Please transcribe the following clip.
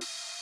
Bye.